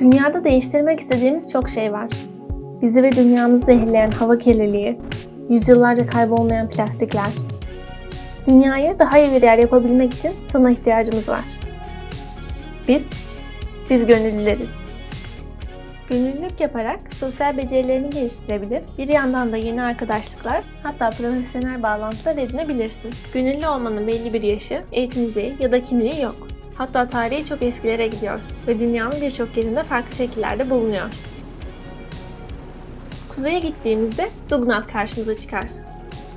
Dünyada değiştirmek istediğimiz çok şey var. Bizi ve dünyamızı zehirleyen hava kirliliği, yüzyıllarca kaybolmayan plastikler. Dünyayı daha iyi bir yer yapabilmek için sana ihtiyacımız var. Biz, biz gönüllüleriz. Gönüllülük yaparak sosyal becerilerini geliştirebilir, bir yandan da yeni arkadaşlıklar, hatta profesyonel bağlantılar edinebilirsin. Gönüllü olmanın belli bir yaşı, eğitim düzeyi ya da kimliği yok. Hatta tarihi çok eskilere gidiyor ve dünyanın birçok yerinde farklı şekillerde bulunuyor. Kuzeye gittiğimizde Dugnat karşımıza çıkar.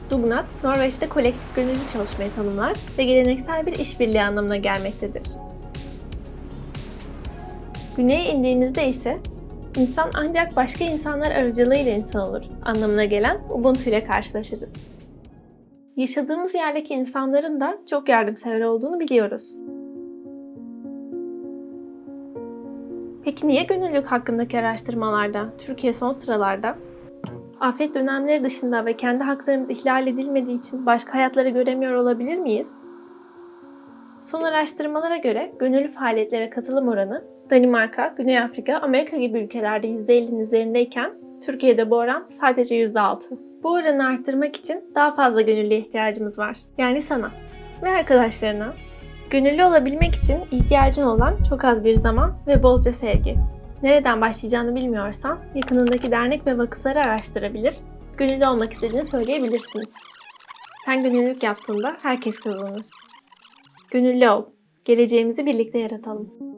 Dugnat, Norveç'te kolektif gönüllü çalışmayı tanımlar ve geleneksel bir işbirliği anlamına gelmektedir. Güneye indiğimizde ise insan ancak başka insanlar aracılığıyla insan olur anlamına gelen Ubuntu ile karşılaşırız. Yaşadığımız yerdeki insanların da çok yardımsever olduğunu biliyoruz. Peki niye gönüllülük hakkındaki araştırmalarda Türkiye son sıralarda? Afet dönemleri dışında ve kendi haklarımız ihlal edilmediği için başka hayatları göremiyor olabilir miyiz? Son araştırmalara göre gönüllü faaliyetlere katılım oranı Danimarka, Güney Afrika, Amerika gibi ülkelerde %50'nin üzerindeyken Türkiye'de bu oran sadece %6. Bu oranı arttırmak için daha fazla gönüllüye ihtiyacımız var. Yani sana ve arkadaşlarına. Gönüllü olabilmek için ihtiyacın olan çok az bir zaman ve bolca sevgi. Nereden başlayacağını bilmiyorsan yakınındaki dernek ve vakıfları araştırabilir, gönüllü olmak istediğini söyleyebilirsin. Sen gönüllülük yaptığında herkes kazanır. Gönüllü ol. Geleceğimizi birlikte yaratalım.